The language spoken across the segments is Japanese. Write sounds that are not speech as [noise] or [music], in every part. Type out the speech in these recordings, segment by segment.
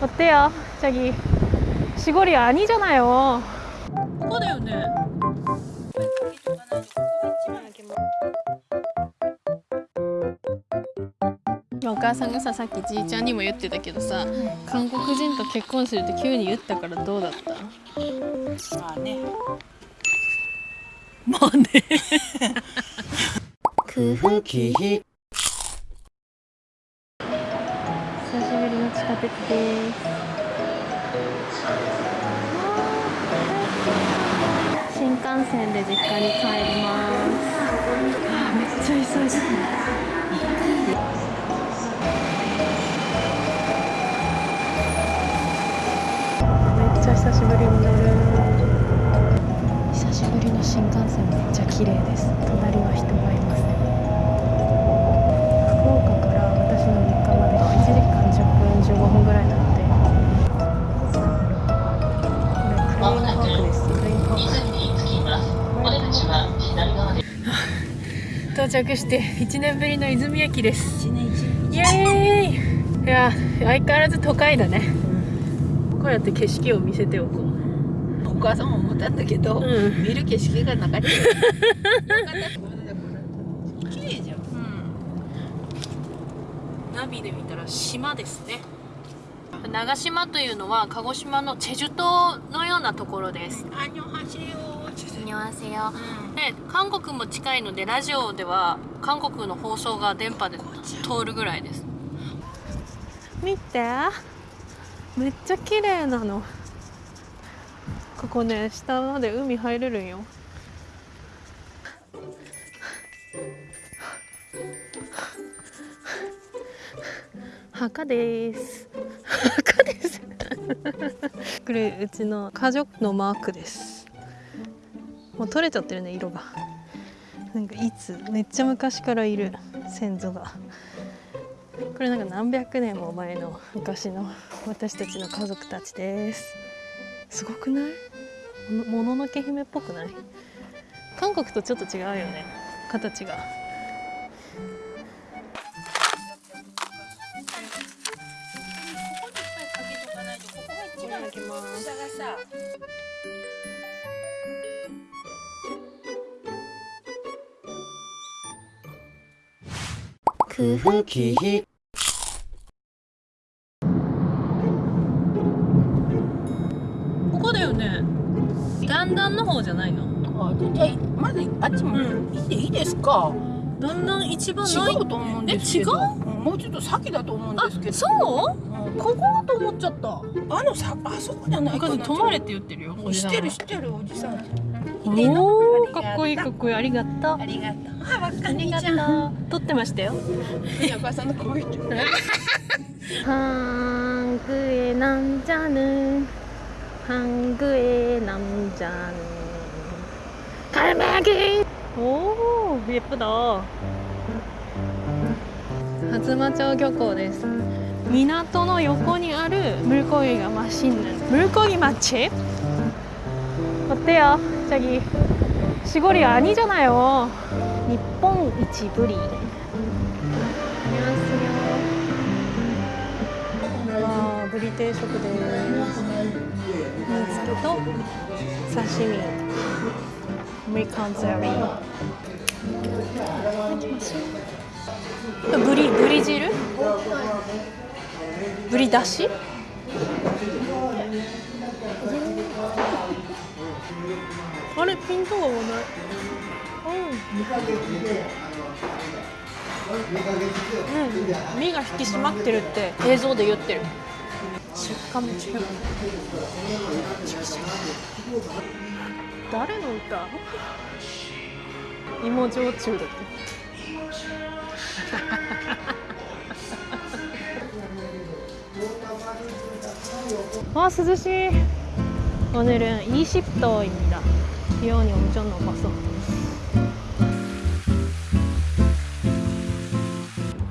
어때요? 저기 시골이 아니잖아요. ここだよねお母さんがささっきじいちゃんにも言ってたけどさ、韓国人と結婚するって急に言ったからどうだったまあねまあね久しぶり [laughs] 鉄です新幹線で実家に帰ります。あめっちゃ急いでめっちゃ久しぶりに乗る久しぶりの新幹線めっちゃ綺麗です。隣は人がいません。着して1年ぶりの泉駅です。イエーイ。いや相変わらず都会だね。こうやって景色を見せておこう。お母さんも思ったんだけど、うん。見る景色がなかった。綺麗じゃん。ナビで見たら島ですね。長島というのは鹿児島のチェジュ島のようなところですわせよ、で韓国も近いのでラジオでは韓国の放送が電波で通るぐらいです。見て。めっちゃ綺麗なの。ここね下まで海入れるんよ。かです。はかです。これうちの家族のマークです。もう取れちゃってるね色が。なんかいつめっちゃ昔からいる先祖が。これなんか何百年も前の昔の私たちの家族たちです。すごくない？もののけ姫っぽくない？韓国とちょっと違うよね形が。ここだよね。だんだんの方じゃないの？あじゃあまずあっちもうん行っていいですか、だん。だん一番違ない。うと思うんですけど。え違う？んもうちょっと先だと思うんですけどそううんここだと思っちゃったあのさあそこじゃないかな止まれって言ってるよ知ってる知ってるおじさんおおかっこいいかっこいいありがとうありがとうあわかありがとう撮ってましたよお母さんの声って 한국의 [laughs] 남자는 한국의 남자는 갈매기 오 예쁘다 하즈마町漁港です港の横にある물고기가 맛있는 물고기 맛집 어때요? 저기 시골이 아니잖아요 니뽕 이치부리 안녕하세요 와ブリ定食です煮付けと刺身アメリカンゼリー ブリブリ汁？ブリだしあれピントが合わない。うん、身が引き締まってるって映像で言ってる。食感も違う。誰の歌？[laughs] 芋焼酎だって 와涼しい오늘은 이십도입니다 기온이 엄청 높아서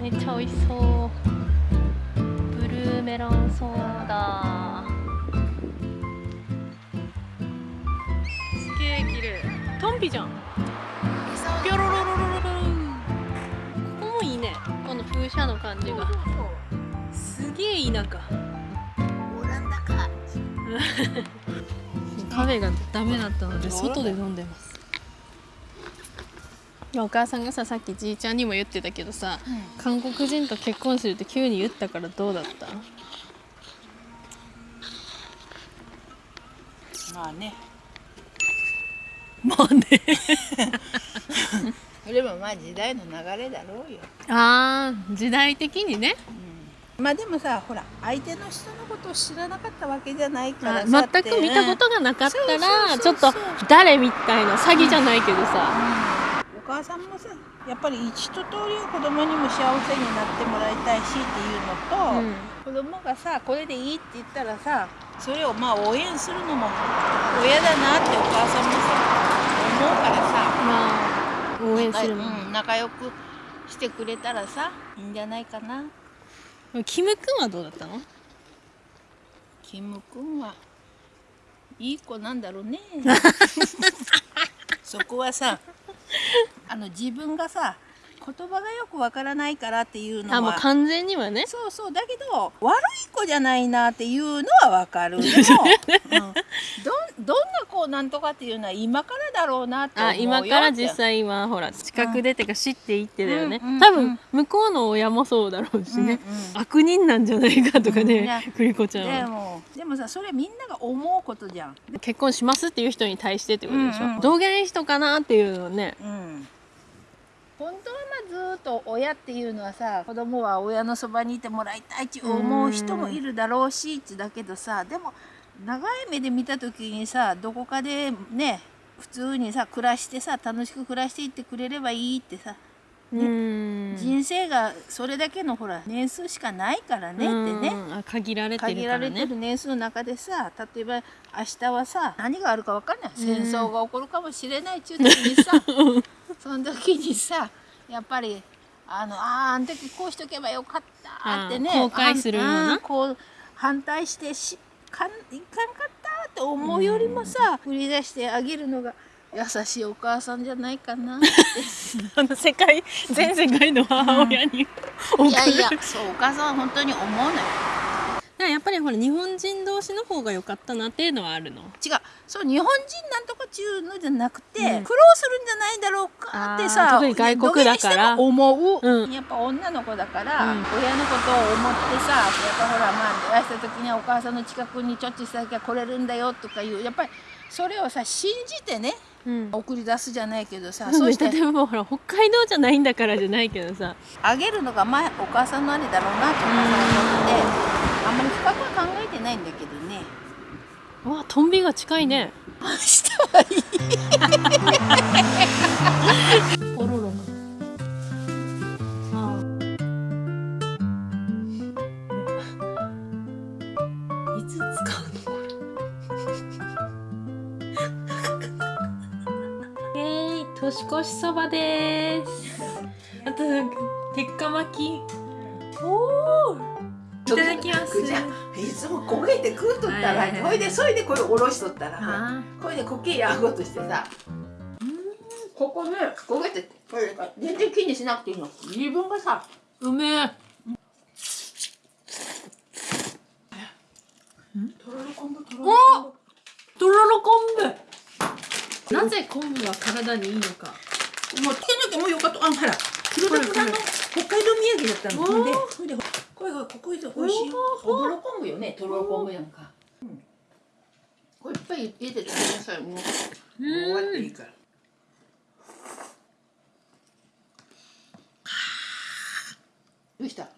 めっちゃ美味しそうブルーメロンソーダ 風車の感じが。すげえ田舎。[laughs] カフェがダメだったので外で飲んでます。お母さんがささっきじいちゃんにも言ってたけどさ韓国人と結婚するって急に言ったからどうだった？まあね。まあね [laughs] それもまあ時代の流れだろうよ、あー時代的にね。まあでもさほら相手の人のことを知らなかったわけじゃないからあさ全く見たことがなかったらちょっと誰みたいな詐欺じゃないけどさ。お母さんもさやっぱり一通り子供にも幸せになってもらいたいしっていうのと、うん。子供がさこれでいいって言ったらさそれをまあ応援するのも親だなってお母さんもさ思うからさ。まあ応援するの、うん、仲良くしてくれたらさいいんじゃないかな。キム君はどうだったの？キム君はいい子なんだろうね。[laughs] そこはさあの自分がさ言葉がよくわからないからっていうのは。あもう完全にはね。そうそう。だけど悪い子じゃないなっていうのはわかるでも、[laughs] うん、どんどんな子なんとかっていうのは今からだろうなって思うあよ今から実際今ほら近くでってか知っていってだよね、うんうん多分向こうの親もそうだろうしね、うんうん。悪人なんじゃないかとかうんいや。ね、クリコちゃんは。でもでもさそれみんなが思うことじゃん、結婚しますっていう人に対してってことでしょ、うんうんどげん人かなっていうのね。うん、本当はまあずっと親っていうのはさ子供は親のそばにいてもらいたいって思う人もいるだろうしってだけどさでも長い目で見た時にさどこかでね普通にさ暮らしてさ楽しく暮らしていってくれればいいってさ、うーん。人生がそれだけのほら年数しかないからねってね。限られてる限かられてる年数の中でさ例えば明日はさ何があるか分かんない。戦争が起こるかもしれないっちゅう時にさ、[laughs] その時にさやっぱりあのあーあの時こうしとけばよかったってね後悔するような？あんこう反対してしかんいかんかったって思うよりもさ振り出してあげるのが優しいお母さんじゃないかなって。[laughs] あの世界全世界の母親に送る、いやいやそうお母さんは本当に思うのよ。やっぱりほら日本人同士の方が良かったなっていうのはあるの？違う。そう日本人なんとかちゅうのじゃなくて、うん。苦労するんじゃないだろうかってさ特に外国だから。思う、うん。やっぱ女の子だから、うん。親のことを思ってさやっぱほらまあ出した時にはお母さんの近くにちょっとしただけは来れるんだよとかいうやっぱりそれをさ信じてねうん。送り出すじゃないけどさ、そ [laughs] しそうしててでもほら北海道じゃないんだからじゃないけどさ。あげるのがまあお母さんのあれだろうなとお母さんは思ってあんまり深くは考えてないんだけどね。うわトンビが近いね。明日はいい。ポロロあいつ使うの？[laughs] これえー、年越しそばです。あと鉄火巻き。おおいただきますいつも焦げて食うとったら、ほいでそれでこれおろしとったらあ。これでこけやごとしてさ。ここね焦げてこれ全然気にしなくていいの。自分がさーうめえ。とろろ昆布とろろ昆とろろ昆布なぜ昆布は体にいいのか。もうつけなきゃもうよかった。あほら黒田村の北海道土産だったの。でそれでこれがここで美味しいおぼろ昆布よねとろろ昆布やんか、うん、これいっぱい入れて食べなさい。もう。もう終わっていいから。どうした？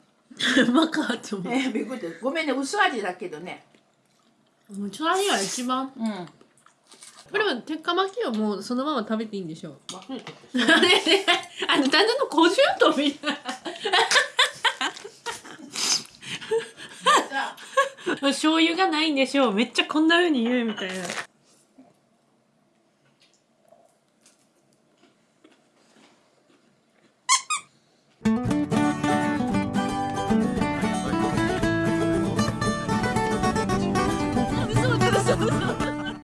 うまかって思うえー、びっくりした。ごめんね薄味だけどね。もちろんが一番。うん。これは鉄火巻きはもうそのまま食べていいんでしょう。忘れてあれね。あのただの小獣とみたいたな [laughs] 醤油がないんでしょう。めっちゃこんな風に言うみたいな。